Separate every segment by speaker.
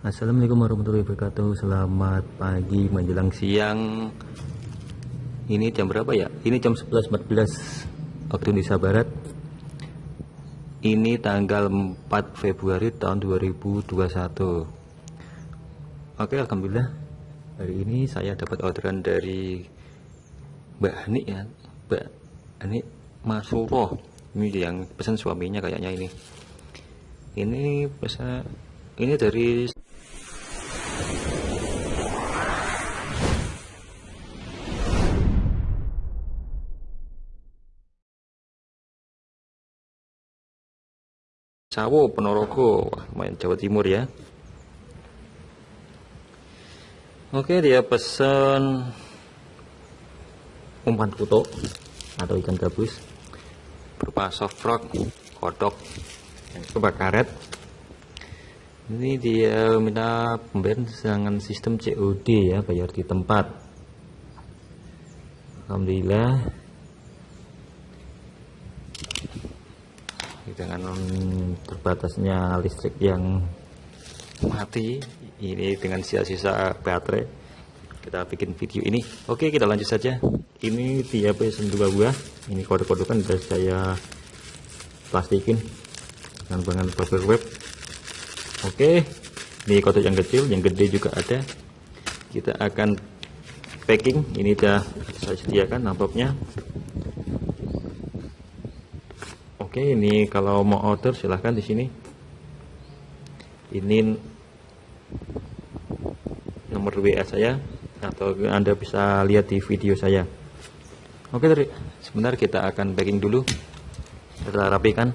Speaker 1: Assalamualaikum warahmatullahi wabarakatuh. Selamat pagi menjelang siang. Ini jam berapa ya? Ini jam 11.14 Waktu Indonesia Barat. Ini tanggal 4 Februari tahun 2021 Oke Alhamdulillah. Hari ini saya dapat orderan dari Mbak Hani ya. Mbak Hani Masuroh Ini yang pesan suaminya kayaknya ini. Ini pesan ini dari Sawo Ponorogo main Jawa Timur ya. Oke dia pesan umpan kuto atau ikan gabus berupa soft rock kodok dan coba karet. Ini dia minta pembayaran dengan sistem COD ya bayar di tempat. Alhamdulillah dengan terbatasnya listrik yang mati ini dengan sisa-sisa baterai. Kita bikin video ini. Oke kita lanjut saja. Ini dia PS2 buah ini kode-kode kan sudah saya plastikin dengan bahan paper web. Oke ini kode yang kecil yang gede juga ada. Kita akan packing. Ini sudah saya sediakan amplopnya Oke, ini kalau mau order silahkan di sini. Ini nomor WA saya atau Anda bisa lihat di video saya. Oke, sebentar kita akan packing dulu. Kita rapikan.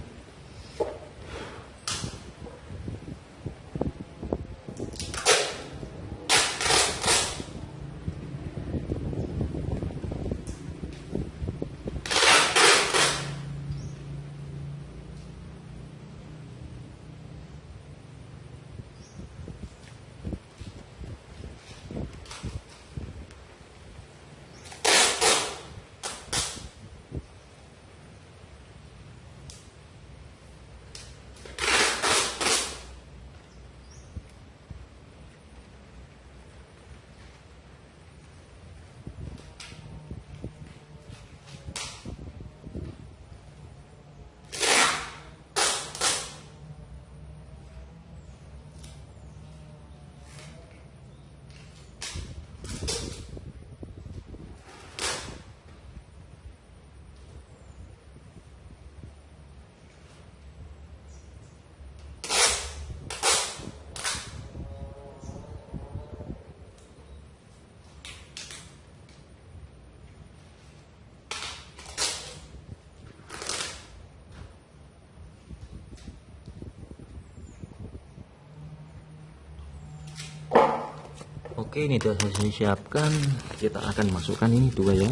Speaker 1: Oke ini sudah saya siapkan kita akan masukkan ini dua ya.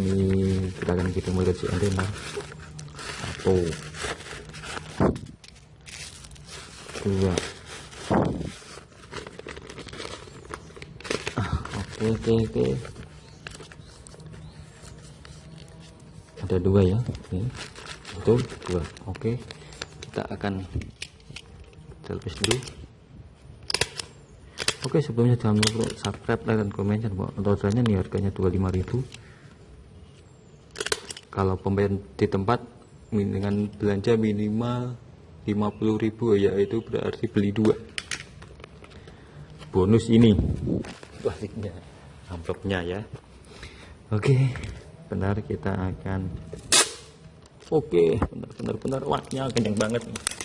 Speaker 1: Ini kita akan kita mulai si antena. Satu. Dua. Ah, oke oke oke. Ada dua ya. Ini betul dua. Oke. Kita akan terlebih dulu Oke sebelumnya jangan lupa subscribe like dan komen. Untuk orderannya. Nih harganya 25000 kalau pembayaran di tempat dengan belanja minimal 50000 yaitu berarti beli dua. Bonus ini. Baliknya amplopnya ya. Oke benar kita akan oke benar-benar benar waknya kenyang banget nih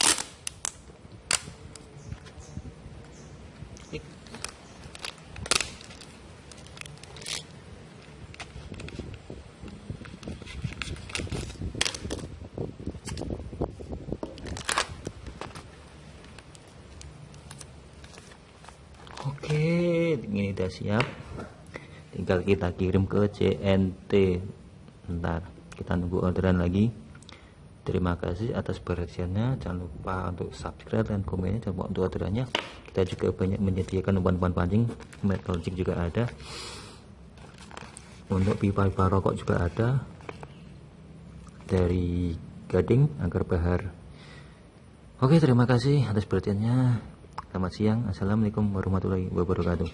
Speaker 1: Oke, ini udah siap. Tinggal kita kirim ke CNT. Ntar kita nunggu orderan lagi. Terima kasih atas perhatiannya. Jangan lupa untuk subscribe dan komennya. Jangan lupa untuk orderannya. Kita juga banyak menyediakan umpan-umpan pancing. Metal jig juga ada. Untuk pipa-pipa rokok juga ada. Dari Gading, Angker Bahar. Oke, terima kasih atas perhatiannya. Selamat siang. Assalamualaikum warahmatullahi wabarakatuh